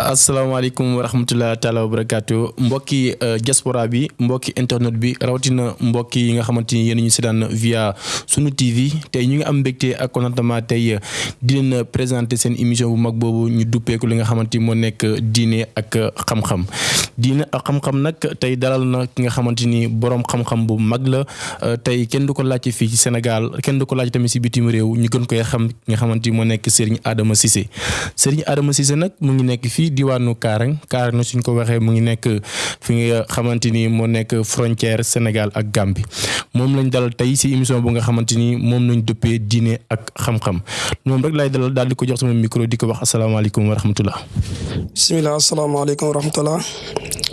asalaamaaleykum wa rahmatulah taalaa wa barakaatu mbokki euh, diaspora bi mbokki internet bi rawatina mbokki yi nga xamante ni yéen ñu seetaan via sunu TV tey ñu ngi am mbégte ak contentement tey euh, di leen présenter seen émission bu mag boobu ñu duppeeku li nga xamante ni moo nekk euh, diine ak xam-xam diine ak xam-xam nag tey dalal na ki nga xamante ni borom xam-xam bu mag la. euh, tey kenn du ko laajte fii ci Sénégal kenn du ko laajte tamit si bitim réew ñu gën koy xam nga xamante ni moo nekk Serigne Adama Cissé Serigne Adama Cissé nag mu ngi nekk fii diwaanu Kaarang Kaarang suñ ko waxee mu ngi nekk fi nga xamante ni moo nekk frontière Sénégal ak Gambie moom lañ dalal tey si émission bu nga xamante ni moom lañ dëppee diine ak xam-xam moom rek laay dalal daal di ko jox sama micro di ko wax asalaamaaleykum wa rahmatullah. bisimilah asalaamaaleykum wa rahmatullah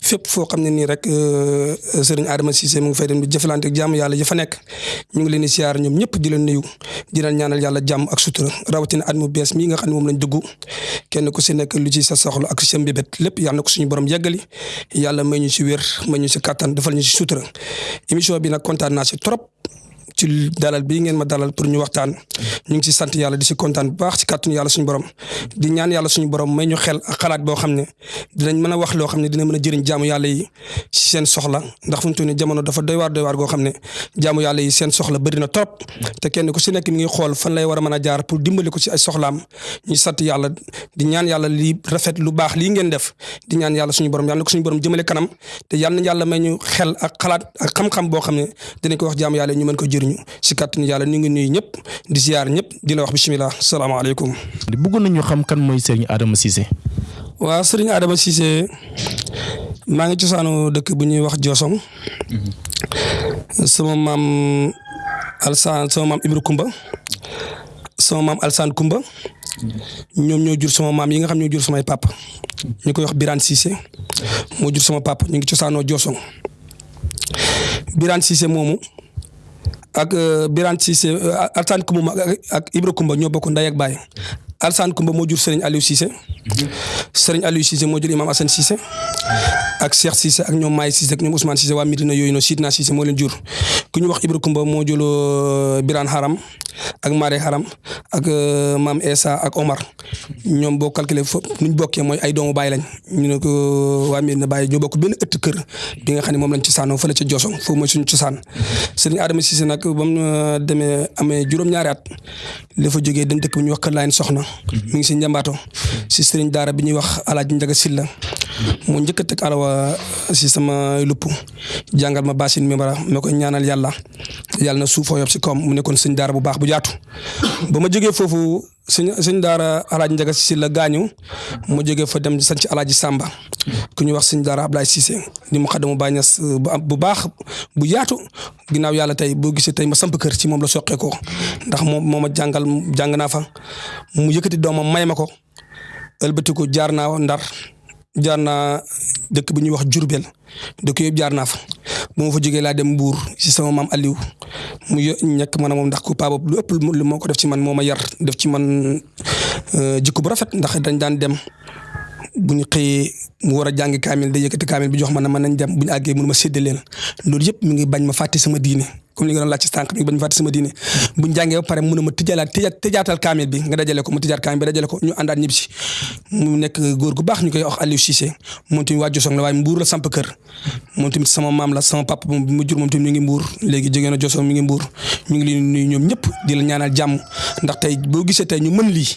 fépp foo xam ne nii rek euh, sëriñ Adama Cissé mu ngi fay dem di jëflante ak jàmm yàlla jëfa nekk ñu ngi leen di siyaar ñoom ñëpp di leen nuyu di leen ñaanal yàlla jàmm ak sutura rawatina at mu bees mii nga xam ne moom lañ dugg kenn ku si nekk lu ci sa soxla ak sa mbébét lépp yàlla na ko suñu borom yeggali yàlla may ñu si wér may ñu si kàttan defal ñu si sutura émission bi nag kontaan naa si trop ci dalal bii ngeen ma dalal pour ñu waxtaan ñu ngi si sant yàlla di si kontaan bu baax si kàttanu yàlla suñu borom di ñaan yàlla suñu borom may ñu xel ak xalaat boo xam ne dinañ mën a wax loo xam ne dina mën a jëriñ jaamu yàlla yi si seen soxla ndax fu mu toll nii jamono dafa doy waar doy waar goo xam ne jaamu yàlla yi seen soxla bëri na trop te kenn ku si nekk mi ngi xool fan lay war a mën a jaar pour dimbali ko si ay soxlaam ñu sant yàlla di ñaan yàlla lii rafet lu baax lii ngeen def di ñaan yàlla suñu borom yàlla na ko suñu borom jëmale kanam te yal na yàlla may ñu xel ak xalaat ak xam-xam boo xam ne dinañ ko wax jaamu yàlla ñu mën ko jëriñu si kàttanu yàlla ñu ngi nuyu ñëpp di ziar ñëpp di la wax bisimilah salaamaaleykum. bëggoon nañu xam kan mooy Serigne Adama Cissé. waaw Serigne Adama Cissé maa ngi cosaanu dëkk bu ñuy wax Diosong. Mhm. sama maam Alsaan sama maam Ibra Kumba sama maam Alsaan Kumba ñoom ñoo jur sama maam yi nga xam ñoo jur samay papa ñu koy wax Birane Cissé moo jur sama papa ñu ngi cosaanoo Joosong Birane Cissé moomu ak euh, Birane Cissé euh, Alsaan Kumba ak Ibra Kumba ñoo bokk ndey ak baay Alsaan Kumba moo jur Serigne Aliou Cissé Serigne Aliou Cissé moo jur Imam Assane Cissé ak Cheikh Cissé ak ñoom Maay Cissé ak ñoom Ousmane Cissé waa Medina yooyu noonu Sidna Cissé moo leen jur ku ñu wax Ibra Kumba moo jur euh, Birane Haram ak Maare Haram ak euh, maam Essa ak Omar ñoom boo calculé foofu nu ñu bokkee mooy ay doomu baay lañ ñu ne ko euh, waa Medina Baye ñoo bokk benn ëtt kër bi nga xam ne moom lañ ci saanoo fële ca Joso foofu mooy suñu cosaan sëriñ Adama Cissé nag ba mu euh, demee amee juróom-ñaari at la fa jógee dem dëkk bu ñuy wax Kër Laayeen Soxna mi ngi si njambaato si sëriñ daara bi ñuy wax Alaaji Njaga Silla moo njëkk a teg alawa si sama lupp jàngal ma basin mi bara ma koy ñaanal yàlla yàlla na suufoo yob si koom mu nekkoon sëñ daara bu baax bu jaatu ba ma jógee foofu sëñ sëñ daara alaaji njaga si la gaañu ma jógee fa dem sanc alaaji sàmba ku ñuy wax sëñ daara Ablaye Cissé di mu xaddamu Baay Ñas bu baax bu yaatu ginnaaw yàlla tey boo gisee tey ma samp kër ci moom la soqee ko ndax moom moo ma jàngal jàng naa fa mu yëkkati doomam may ma ko ëlbatiku jaar naa Ndar jaar naa dëkk bu ñuy wax Jurbel dëkk yëpp jaar naa fa bu ma fa jógee laa dem Mbuur ci sama maam Aliou mu yo ñekk man a moom ndax ku paa boobu lu ëpp lu moo ko def ci man moo ma yar def ci man jikko bu rafet ndax dañ daan dem bu ñu xëyee mu war a jàngi kaamil day yëkkati kaamil bi jox ma ne ma nañ dem bu ñu àggee mënu ma séddaleel loolu yëpp mi ngi bañ ma fàtte sama diine comme li nga doon laaj ci sànq bi ba ñu fàtte sama diine buñ jàngee ba pare mun a ma tijalaat tija tijaatal kaamil bi nga dajale ko ma tijaat kaamil bi dajale ko ñu àndaat ñib si mu nekk góor gu baax ñu koy wax Aliou Cissé moom tamit waa Josong la waaye mbuur la samp kër moom tamit sama maam la sama papa moom bi ma jur moom tamit mi ngi mbuur léegi jógee na Josong mi ngi mbuur ñu ngi leen nuyu ñoom ñëpp di la ñaanal jàmm ndax tey boo gisee tey ñu mën lii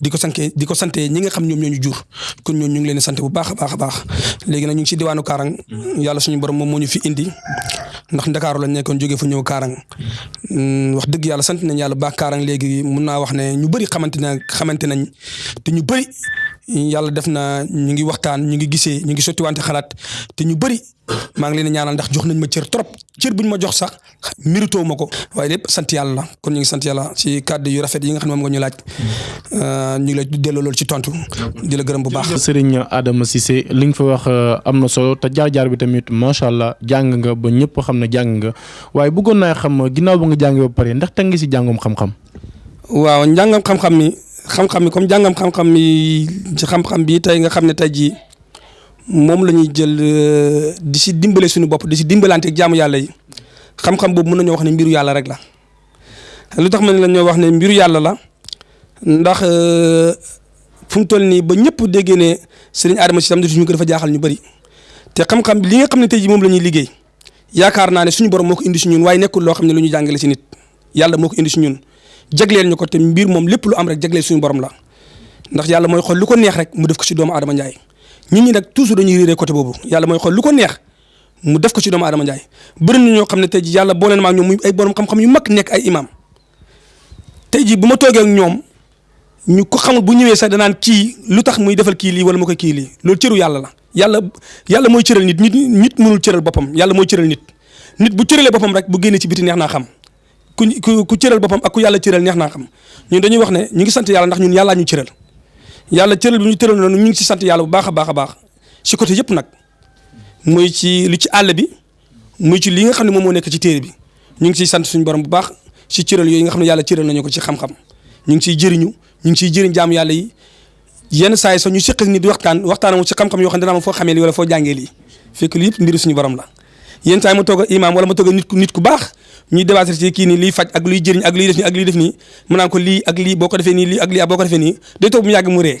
di ko sante di ko sante ñi nga xam ñoom ñoo ñu jur kon ñoom ñu ngi leen sant bu baax a baax a baax léegi nag ñu ngi si diwaanu Kaarang yàlla suñu borom moom moo ñu fi indi ndax ndakaaru lañ nekkoon jógee fu ñëw Kaarang mm, wax dëgg yàlla sant nañ yàlla baax Kaarang léegi mun naa wax ne ñu bëri xamante na xamante nañ te ñu bëri yàlla def na ñu ngi waxtaan ñu ngi gisee ñu ngi sotti wante xalaat te ñu bëri maa ngi leen ñaanal ndax jox nañ ma cër trop cër buñ ma jox sax mérito ma ko waaye lépp sant yàlla la kon ñu ngi sant yàlla ci kàddu yu rafet yi nga xam ne moom nga ñu laaj euh, ñu ngi la delloo loolu ci tontu di la gërëm bu baax. Serigne Adama Cissé li nga fa wax euh, am na solo te jaar-jaar bi tamit macha allah jàng nga ba ñëpp xam ne jàng nga waaye bëggoon naa xam ginnaaw ba nga jàngee ba pare ndax teg nga si jàngum xam-xam. waaw njàngam xam-xam mi xam-xam mi comme jàngam xam-xam mi ci xam-xam bi tey nga xam ne tey jii moom la ñuy jël euh, di si dimbale suñu bopp di si dimbalante ak jaamu yàlla yi xam-xam boobu mën nañoo wax ne mbiru yàlla rek la lu tax ma ne la ñoo wax ne mbiru yàlla la ndax euh, fu mu toll nii ba ñëpp déggee ne sëriñ Adama si tam suñu ko dafa jaaxal ñu bëri te xam-xam li nga xam ne tey jii moom la ñuy liggéey yaakaar naa ne suñu borom moo ko indi si ñun waaye nekkul loo xam ne lu ñu jàngale si nit yàlla moo ko indi si ñun jagleel ñu ko te mbir moom lépp lu am rek jagleel suñu borom la ndax yàlla mooy xool lu ko neex rek mu def ko si doomu Adama Ndiaye ñun ñi nag toujours dañuy réeree côté boobu yàlla mooy xool lu ko neex mu def ko si doomu Adama Ndiaye bëri na ñoo xam ne tey ji yàlla boole na maa ñoom muy ay borom xam-xam yu mag nekk ay imam tey jii bu ma toogee ak ñoom ñu ko xamul bu ñëwee sax danaan kii lu tax muy defal kii lii wala mu koy kii lii loolu cëru yàlla la yàlla yàlla mooy cëral nit nit nit mënul cëral boppam yàlla mooy cëral nit nit bu cëralee boppam rek bu génnee ci biti neex naa xam ku ku ku cëral boppam ak ku yàlla cëral neex naa xam ñun dañuy wax ne ñu ngi sant yàlla ndax ñun yàllaa ñu cëral yàlla cëral bi ñu tëral noonu ñu ngi si sant yàlla bu baax a baax a baax si côté yëpp nag muy ci lu ci àll bi muy ci li nga xam ne moom moo nekk ci téere bi ñu ngi ciy sant suñu borom bu baax ci cëral yooyu nga xam ne yàlla cëral nañu ko ci xam-xam ñu ngi ciy jëriñu ñu ngi ciy jëriñ jaam yàlla yi yenn saa yi sax ñu seq ak nit di waxtaan waxtaan mu ci xam-xam yoo xam ne dana ma foo xamee lii wala foo jàngee lii fekk lii yëpp mbiru suñu borom la yenn saa yi ma toog imaam wala ma toog nit ku nit ku baax ñuy débattre ci kii nii liy faj ak luy jëriñ ak liy def nii ak liy def nii mu naan ko lii ak lii boo ko defee nii lii ak lii ak boo ko defee nii day toog mu yàgg mu ree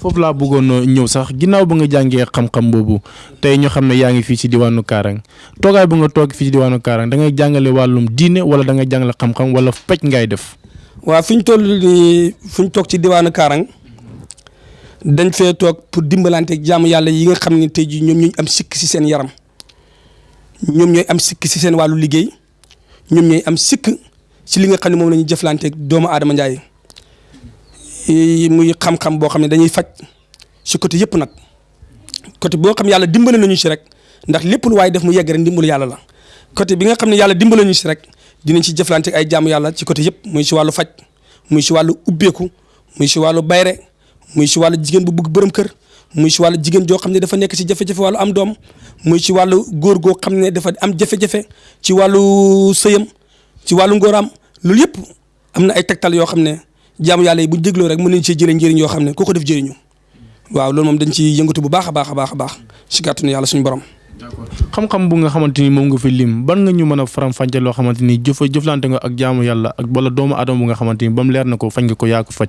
foofu laa bëggoon euh, ñëw sax ginnaaw ba nga jàngee xam-xam boobu tey ñu xam ne yaa ngi fii ci diwaanu Kaarang toogaay bu nga toog fii ci diwaanu Kaarang da ngay jàngale wàllum diine wala da ngay jàngale xam-xam wala paj ngay def. waaw fi ñu toll nii fi ñu toog ci diwaanu Kaarang dañ fee toog pour dimbalante jaamu yàlla yi nga xam ne tey jii ñoom ñooy am sikk si seen yaram ñoom ñooy am sikk si seen wàllu liggéey. ñoom ñooy am sikk ci li nga xam ne moom la ñuy jëflante doomu aadama njaay muy xam-xam boo xam ne dañuy faj ci côté yëpp nag côté boo xam yàlla dimbale nañu ci rek ndax lépp lu waaye def mu yegg rek ndimbalu yàlla la côté bi nga xam ne yàlla dimbale nañu ci rek dinañ ci jëflante ay jaamu yàlla ci côté yëpp muy ci wàllu faj muy ci wàllu ubbeeku muy ci wàllu bayre muy ci wàllu jigéen bu bëgg borom kër muy ci wàllu jigéen joo xam ne dafa nekk ci jafe-jafe wàllu am doom muy ci wàllu góor goo xam ne dafa am jafe-jafe ci wàllu sëyam ci wàllu ngóoraam loolu yëpp am na ay tegtal yoo xam ne jaamu yàlla yi bu dégloo rek mën nañ cee jëlee njëriñ yoo xam ne ku ko def jëriñu waaw loolu moom dañ ci yëngatu bu baax a baax a baax a baax ci kàttanu yàlla suñu borom. d'accord xam-xam bu nga xamante ni moom nga fi lim ban nga ñu mën a faram-fàccee loo xamante ni jëf jëflante nga ak jaamu yàlla ak wala doomu aadama bu nga xamante ni ba mu leer na ko fañ nga ko yaa ko faj.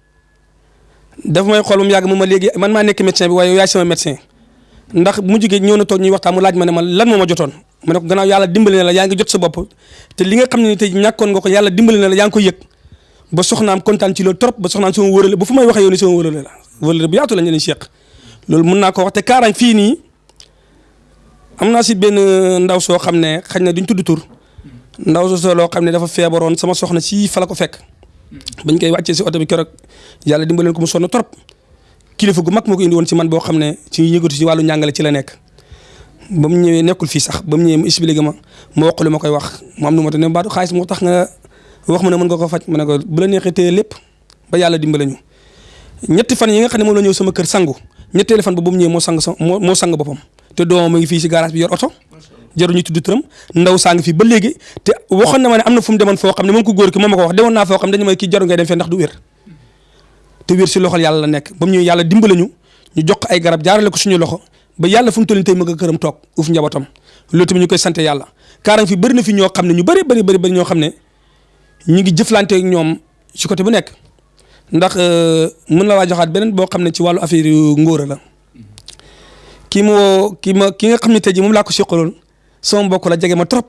daf may xool moom yàgg mu ma léegi man maa nekk médecin bi waaye yow yaay sama médecin ndax mujj gi ñëw na toog ñuy waxtaan mu laaj ma ne ma lan moo ma jotoon ma ne ko gannaaw yàlla dimbali na la yaa ngi jot sa bopp te li nga xam ne ni tey ñàkkoon nga ko yàlla dimbali na la yaa ngi koy yëg ba soxnaam kontaan ci loolu trop ba soxnaam sama wërale ba fu may waxee yow ni sama wërale la wërale bu yaatu la ñu leen seq loolu mën naa ko wax te kaaraan fii nii am naa si benn ndaw soo xam ne xañ na duñ tudd tur ndaw soo loo xam ne dafa feebaroon sama soxna si fa la ko fekk bañ koy wàccee si oto bi keroog yàlla dimbaleen ko mu sonn trop kilifa gu mag moo ko indi woon si man boo xam ne ci yëngatu si wàllu njàngale ci la nekk ba mu ñëwee nekkul fii sax ba mu ñëwee mu expliqué ma ma wax lu ma koy wax mu am nu ma te ne baatu xaalis moo tax nga wax ma ne mën nga ko faj ma ne ko bu la neexee téye lépp ba yàlla dimbale ñu ñetti fan yi nga xam ne moom la ñëw sama kër sangu ñetteelu fan ba bu mu ñëwee moo sang sa moo moo sang boppam te doomam a ngi fii si garage bi yor oto jaru ñu tudd turam ndaw saa ngi fii ba léegi te waxoon na ma ne am na fu mu demoon foo xam ne moom ko góor ki moom ma ko wax demoon naa foo xam ne dañu may kii jaru ngay dem fee ndax du wér te wér si loxol yàlla la nekk ba mu ñëwee yàlla dimbale ñu ñu jox ko ay garab jaarale ko suñu loxo ba yàlla fu mu toll nii tey ma nga këram toog uuf njabootam loolu tamit ñu koy sant yàlla kaarang fi bëri na fi ñoo xam ne ñu bëri bëri bëri bëri ñoo xam ne ñu ngi jëflante ak ñoom ci côté bu nekk ndax euh, mën na laa joxaat beneen boo xam ne ci wàllu affaire yu ngóora la kii mu woo kii ma ki nga xam ne tey jii moom laa ko seqaloon sama mbokk la jege ma trop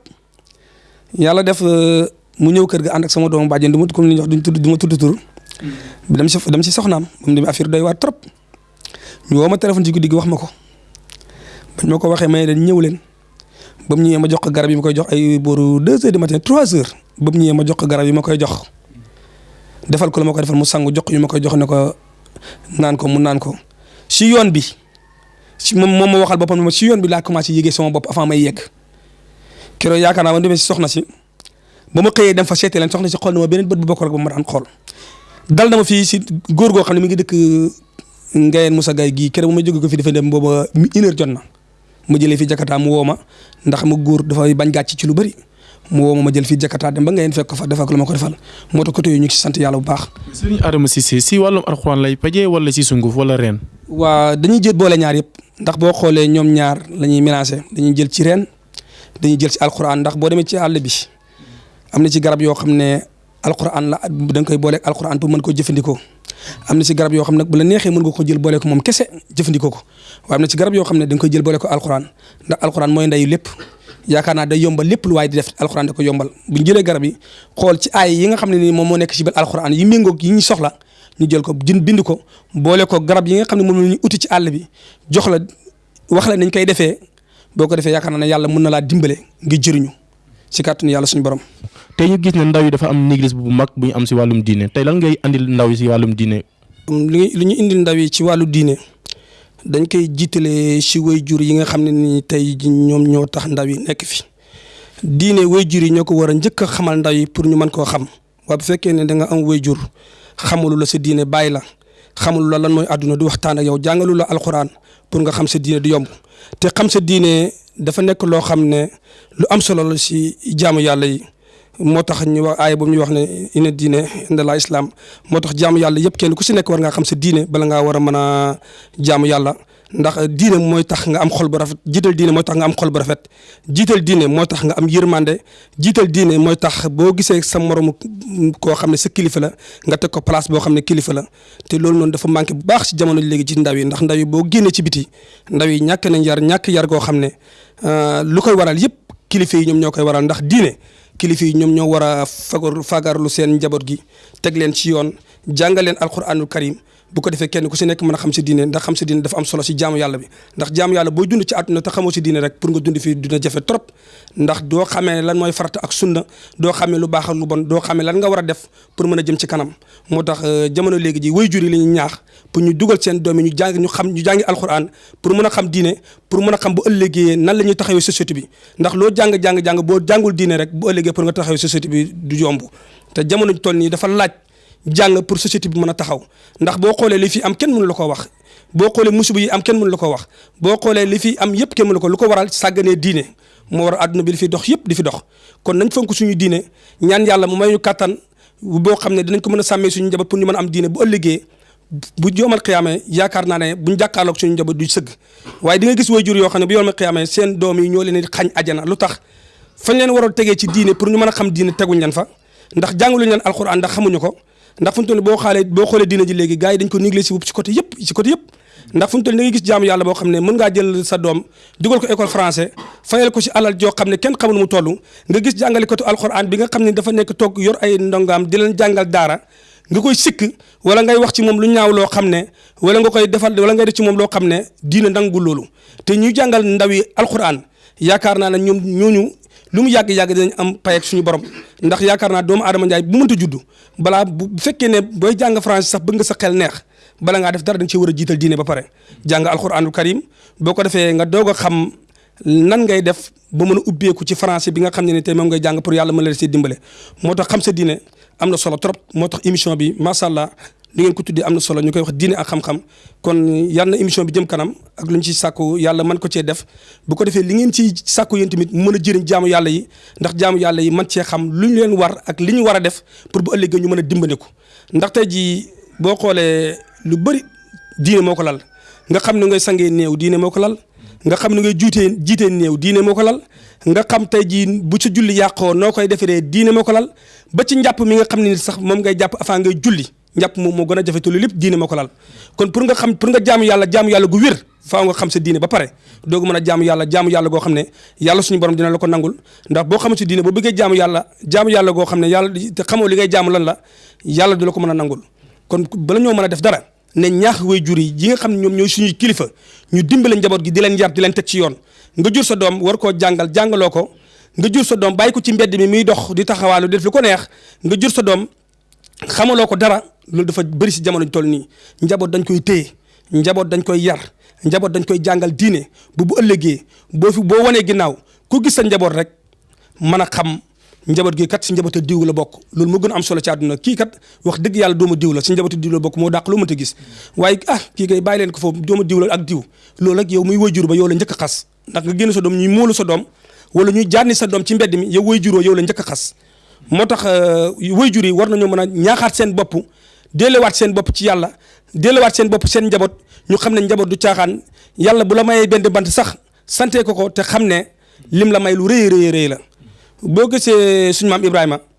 yàlla def euh, mu ñëw kër ga ànd ak sama doomu bàjjen du ma comme li ñuy wax duñ tudd du ma tudd tur. Mm. dem si dem si soxnaam ba mu demee affaire doy waar trop. ñu woo ma téléphone ci guddi gi wax ma ko bañ ma ko waxee may leen ñëw leen ba mu ñëwee ma jox ko garab yi ma koy jox ay booru deux heures du matin trois heures ba mu ñëwee ma jox ko garab yi ma koy jox defal ko la ma koy defal mu sangu jox yu ma koy jox ne ko naan ko mu naan ko si yoon bi si moom moom ma waxal boppam ne ma si yoon bi laa commencé yëgee sama bopp avant may yegg keroog yaakaar naa ba demee si soxna si. ba ma xëyee dem fa seeti leen soxna si xool na ma beneen bët bu bokkul ak ba ma daan xool dal na ma fii si góor goo xam ne mi ngi dëkk Ngayeen Moussa Gaye gii keroog ma jóge ko fi dafa dem booba une heure jot na ma jëlee fi Jakarta mu woo ma ndax ma góor dafay bañ gàcc ci lu bëri mu woo ma ma jël fii Jakarta dem ba Ngayeen fekk ko fa defal ko la ma ko defal moo tax côté yooyu ñu ngi si sant yàlla bu baax. Serigne Adama Cissé si wàllum alxuraan lay pajee wala si sunguf wala reen. waa dañuy jël boole ñaar yëpp ndax boo xoolee ñoom ñaar la ñuy mélangé dañuy jël ci reen dañuy jël ci alquran ndax boo demee ci àll bi am na ci garab yoo xam ne alquran la da nga koy booleeg alquran pour mën koo jëfandikoo am na ci garab yoo xam ne bu la neexee mën nga ko jël boole ko moom kese jëfandikoo ko waaye am na ci garab yoo xam ne da nga koy jël boole ko alquran ndax alquran mooy ndeyu lépp yaakaar naa day yombal lépp lu waaye di def alxuraan da ko yombal bu ñu jëlee garab yi xool ci aay yi nga xam ne nii moom moo nekk ci biir alxuraan yi méngoog yi ñu soxla ñu jël ko jën bind ko boole ko garab yi nga xam ne moom la ñu uti ci àll bi jox la wax la nañ koy defee boo ko defee yaakaar naa ne yàlla mën na laa dimbale nga jëriñu si kàttanu yàlla suñu borom. tey ñu gis ne ndaw yi dafa am négligence bu mag bu ñu am si wàllum diine tey lan ngay andil ndaw yi si wàllum diine. li li ñu indil ndaw yi ci wàllu diine dañ koy jiitalee si waajur yi nga xam ne ni tey ñoom ñoo tax ndaw yi nekk fi diine waajur yi ñoo ko war a njëkk a xamal ndaw yi pour ñu mën koo xam. waaye bu fekkee ne da nga am wayjur xamalu la sa diine bàyyi la xamalu la lan mooy àdduna du waxtaan ak yow jàngalu la alxuraan pour nga xam sa diine du yomb te xam sa diine dafa nekk loo xam ne lu am solo la si jaamu yàlla yi moo tax ñu wax aaya boobu ñu wax ne ina diine inda la islam moo tax jaamu yàlla yëpp kenn ku si nekk war ngaa xam sa diine bala ngaa war a mën a jaamu yàlla ndax diine mooy tax nga am xol bu rafet jiital diine mooy tax nga am xol bu rafet jiital diine mooy tax nga am yërmande jiital diine mooy tax boo gisee sa moromu koo xam ne sa kilifa la nga teg ko place boo xam ne kilifa la te loolu noonu dafa manqué bu baax ci jamono léegi ci ndaw yi ndax ndaw yi boo génnee ci biti ndaw yi ñàkk nañ yar ñàkk yar goo xam ne euh, lu koy waral yëpp kilifa yi ñoom ñoo koy waral ndax diine kilifa yi ñoom ñoo war a fagar fagarlu seen njaboot gi teg leen ci yoon jàngal leen alquranul karim bu ko defee kenn ku si nekk mën a xam si diine ndax xam si diine dafa am solo si jaamu yàlla bi ndax jaamu yàlla booy dund ci àdduna te xamoo si diine rek pour nga dund fii dina jafe trop ndax doo xamee lan mooy farata ak sunna doo xamee lu baax ak lu bon doo xamee lan nga war a def pour mën a jëm ci kanam moo tax euh, jamono léegi ji way jur yi la ñuy ñaax pour ñu dugal seen doom yi ñu jàng ñu xam ñu jàngi alxuraan pour mën a xam diine pour mën a xam bu ëllëgee nan la ñuy taxawee société bi ndax loo jàng jàng jàng boo jàngul diine rek bu ëllëgee pour nga taxawee société bi du yomb te jamono toll nii dafa laaj jàng pour société bi mën a taxaw ndax boo xoolee li fi am kenn mënu la ko wax boo xoolee musiba yi am kenn mënu la ko wax boo xoolee li fi am yëpp kenn mënu ko lu ko waral sàgganee diine moo war àdduna bi li fi dox yëpp di fi dox kon nañ fonk suñu diine ñaan yàlla mu may ñu kàttan boo xam ne dinañ ko mën a sàmmee suñu njaboot pour ñu mën a am diine bu ëllëgee bu yoomal xiyaamee yaakaar naa ne buñ jàkkaarloog suñu njaboot du sëgg waaye di nga gis way jur yoo xam ne bu yoomal xiyaamee seen doom yi ñoo leen di xañ ajana lu tax fañ leen waroon tegee ci diine pour ñu mën a xam diine teguñ leen fa ndax jàngalu leen alxuraan ndax xamuñu ko ndax fu ñu toll boo xaalee boo xoolee diina ji léegi gars yi dañ ko niglé si ci côté yëpp ci côté yëpp ndax fu ñu toll da ngay gis jaamu yàlla boo xam ne mën ngaa jël sa doom dugal ko école français fayal ko si alal joo xam ne kenn xamul mu toll nga gis jàngale kotu alxuraan bi nga xam ne dafa nekk toog yor ay ndongaam di leen jàngal daara nga koy sikk wala ngay wax ci moom lu ñaaw loo xam ne wala nga koy defal wala ngay def ci moom loo xam ne diina nangul loolu te ñuy jàngal ndaw yi alxuraan yaakaar naa ne ñoom ñooñu lu mu yàgg-yàgg dinañ am pay ak suñu borom ndax yaakaar naa doomu aadama njaay bu mënta juddu balaa bu fekkee ne booy jàng français sax bëgg nga sa xel neex bala ngaa def dara dañ ci war a jiital diine ba pare jàng alxuraanul karim boo ko defee nga doog a xam nan ngay def ba mën a ubbeeku ci français bi nga xam ne ne tey moom ngay jàng pour yàlla mën la see dimbale moo tax xam sa diine am na solo trop moo tax émission bi macha allah li ngeen ko tuddee am na solo ñu koy wax diine ak xam-xam kon yal na émission bi jëm kanam ak lu ñu ci sàkku yàlla man ko cee def bu ko defee li ngeen ci sàkku yéen tamit mën a jëriñ jaamu yàlla yi ndax jaamu yàlla yi man cee xam lu ñu leen war ak li ñu war a def pour bu ëllëgee ñu mën a dimbandiku ndax tey jii boo xoolee lu bëri diine moo ko lal nga xam ne ngay sangee néew diine moo ko lal nga xam ne ngay juutee jiitee néew diine moo ko lal nga xam tey jii bu ci julli yàqoo noo koy defaree diine moo ko lal ba ci njàpp mi nga xam ne sax moom ngay jàpp avant ngay julli njàpp moom moo gën a jafe te lépp diine moo ko laal kon pour nga xam pour nga jaamu yàlla jaamu yàlla gu wér faaw nga xam sa diine ba pare doogu mën a jaamu yàlla jaamu yàlla goo xam ne yàlla suñu borom dina la ko nangul ndax boo xamul si diine boo bëggee jaamu yàlla jaamu yàlla goo xam ne yàlla te xamoo li ngay jaamu lan la yàlla du la ko mën a nangul kon bala ñoo mën a def dara ne ñaax way jur yi yi nga xam ne ñoom ñooy suñuy kilifa ñu dimbale njaboot gi di leen yar di leen teg ci yoon nga jur sa doom war koo jàngal jàngaloo ko nga jur sa doom bàyyi ko ci mbedd mi muy dox di taxawaalu di def lu ko neex nga jur sa doom xamaloo ko dara loolu dafa bëri si jamono toll nii njaboot dañ koy téye njaboot dañ koy yar njaboot dañ koy jàngal diine bu bu ëllëgee boo fi boo wanee ginnaaw ku gis sa njaboot rek mën a xam njaboot gi kat si njabootu diw la bokk loolu moo gën am solo ci àdduna kii kat wax dëgg yàlla doomu diw la si njabootu diw la bokk moo dàq loo mënta gis waaye ah kii kay bàyyi leen ko foofu doomu diw la ak diw loolu rek yow muy wajur ba yow la njëkk a xas ndax nga génn sa doom ñuy móolu sa doom wala ñuy jànni sa doom ci mbedd mi yow way juroo yow la njëkk a xas moo tax euh, way jur yi war nañoo mën a ñaaxaat seen bopp dellewaat seen bopp ci yàlla dellewaat seen bopp seen njaboot ñu xam ne njaboot du caaxaan yàlla bu la mayee benn bant sax sante ko ko te xam ne lim la may lu rëy rëy rëy la boo gisee suñu maam Ibrahima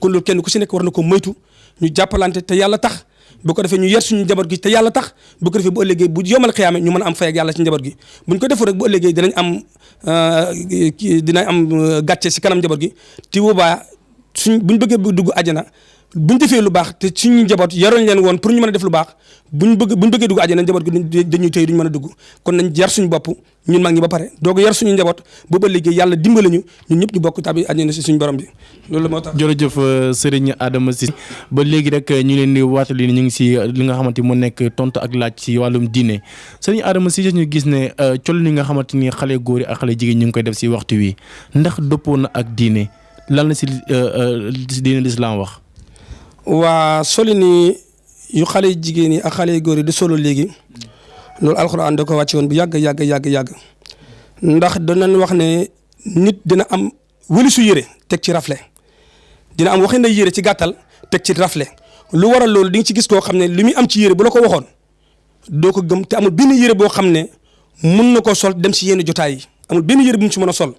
kon loolu kenn ku si nekk war na ko moytu ñu jàppalante te yàlla tax bu ko defee ñu yar suñu njaboot gi te yàlla tax bu ko defee bu ëllëgee bu yomal xiyaame ñu mën a am fay ak yàlla ci njaboot gi buñ ko defu rek bu ëllëgee dinañ am euh, dinañ am euh, gàcce si kanam njaboot gi ti boobaa suñ buñ bëggee bu dugg àjjana buñ defee lu baax te suñu njaboot yaroon leen woon pour ñu mën a def lu baax buñ bëgg buñ bëggee dugg àjjana njaboot gi dañuy tey duñ mën a dugg kon nañ yar suñu bopp ñun mag ñi ba pare doog yar suñu njaboot ba ba liggéey yàlla dimbali ñu ñun ñëpp ñu bokk tabi àjjana si suñu borom bi loolu moo tax. jërëjëf euh, Serigne Adama Cissé ba léegi rek euh, ñu leen di waatali ñu ngi si euh, li nga xamante ni mu nekk tontu ak laaj si wàllum diine Serigne Adama Cissé ñu gis ne col li nga xamante ni xale góor yi ak xale jigéen ñu ngi koy def si waxtu wi ndax dëppoo na ak diine lan la si diine lislaam wax. waa soli ni yu xale yu jigéen yi ak xale yu góor yi di solo léegi loolu alxuraan da ko wàcce woon bu yàgg yàgg yàgg yàgg ndax danañ wax ne nit dina am wëli su yére teg ci rafle dina am waxi na yére ci gàttal teg ci rafle lu waral loolu di nga ci gis koo xam ne li muy am ci yére bu la ko waxoon doo ko gëm te amul benn yére boo xam ne mun na koo sol dem si yenn jotaay yi amul benn yére bu mu si mën a sol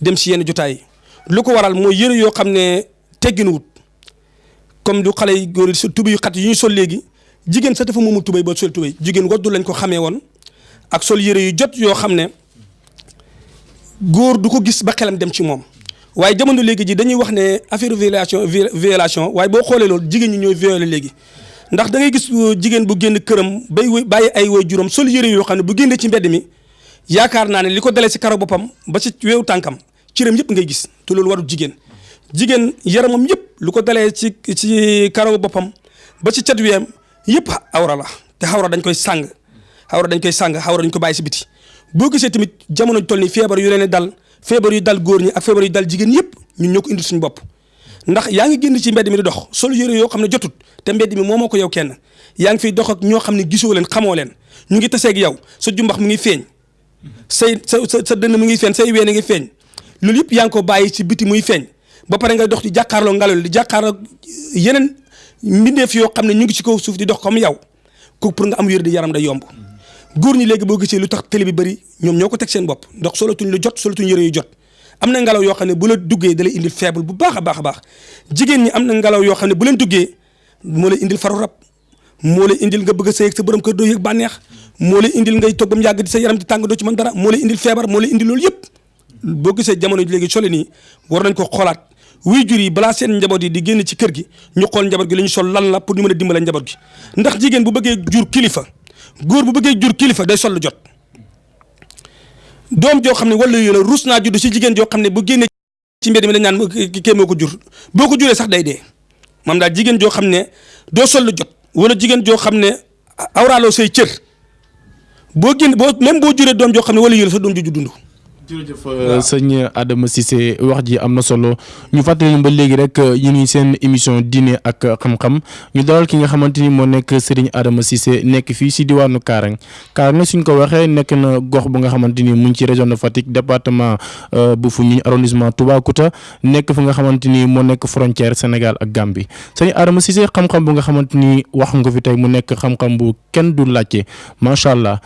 dem si yenn jotaay yi lu ko waral mooy yére yoo xam ne tegginuwut comme du xale yi góor yi tubéy yu xat yi ñu sol léegi jigéen sa dafa moomu tubéy ba sol tubéy jigéen waddu lañ ko xamee woon ak sol yére yu jot yoo xam ne góor du ko gis ba xelam dem ci moom waaye jamono léegi ji dañuy wax ne affaire violation violation waaye boo xoolee loolu jigéen ñi ñooy violé léegi ndax da ngay gis euh, jigéen bu génn këram bay bàyyi ay way juróom sol yére yoo xam ne bu génnee ci mbedd mi yaakaar naa ne li ko dalee si karo boppam ba si weewu tànkam cëram yëpp ngay gis te loolu warul jigéen jigéen yaramam yëpp lu ko dalee ci ci karaw boppam ba ci cat wiyam yëpp awra la te xawra dañ koy sàng xawra dañ koy sàng xawra dañ ko bàyyi si biti boo gisee tamit jamono toll ni feebar yu leen dal feebar yu dal góor ñi ak feebar yu dal jigéen yëpp ñun ñoo ko indi suñu bopp ndax yaa ngi génn ci mbedd mi di dox sol yére yoo xam ne jotut te mbedd mi moomoo ko yow kenn yaa ngi fiy dox ak ñoo xam ne gisoo leen xamoo leen ñu ngi taseeg yow sa jumbax mu ngi feeñ say sa sa dënn mu ngi feeñ say ween a ngi feeñ loolu yëpp yaa ngi ko bàyyi ci biti muy feeñ ba pare ngay dox di jàkkaarloo ngelaw di jàkkaarloo yeneen mbindeef yoo xam ne ñu ngi ci kaw suuf di dox comme yow ko pour nga am wér di yaram da yomb góor ñi léegi boo gisee lu tax télé bi bëri ñoom ñoo ko teg seen bopp ndox solatuñ lu jot solatuñ yëre yu jot am na ngelaw yoo xam ne bu la duggee da lay indil faible bu baax a baax a baax jigéen ñi am na ngelaw yoo xam ne bu leen duggee moo lay indil faru rab moo lay indil nga bëgg a sëy ak sa borom kër doo yëg bànneex moo lay indil ngay toog ba mu yàgg di sa yaram di tàng doo ci mën dara moo lay indil feebar moo lay indil loolu yëpp boo gisee jamono ji léegi sole nii war nañ ko xoolaat wuy jur yi balaa seen njaboot yi di génn ci kër gi ñu xool njaboot gi li ñu sol lan la pour ñu mën a dimbale njaboot gi ndax jigéen bu bëggee jur kilifa góor bu bëggee jur kilifa day sol lu jot doom joo xam ne wala yu la ruus naa judd si jigéen joo xam ne bu génnee ci mbedd mi dañ naan kii moo ko jur boo ko juree sax day dee maam daal jigéen joo xam ne doo sol lu jot wala jigéen joo xam ne awraaloo say cër boo génn boo même boo juree doom joo xam ne wala yële sa doom ju dund. jërëjëf euh, sëñ Adama Cissé wax ji am na solo ñu fàttali ba léegi rek euh, ñu ngi seen émission diine ak xam-xam ñu dalal ki nga xamante ni moo nekk Serigne Adama Cissé nekk fii si diwaanu Kaarang Kaarne suñ ko waxee nekk na gox bu nga xamante ni mu ngi ci région de Fatick département bu Foundiougne arrondissement Toubacouta nekk fu nga xamante ni moo nekk frontière Sénégal ak Gambie sëñ Adama Cissé xam-xam bu nga xamante ni wax nga ko fi tey mu nekk xam-xam bu kenn du laajte macha allah